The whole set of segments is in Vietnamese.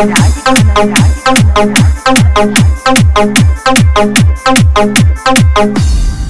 Thank you.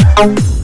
you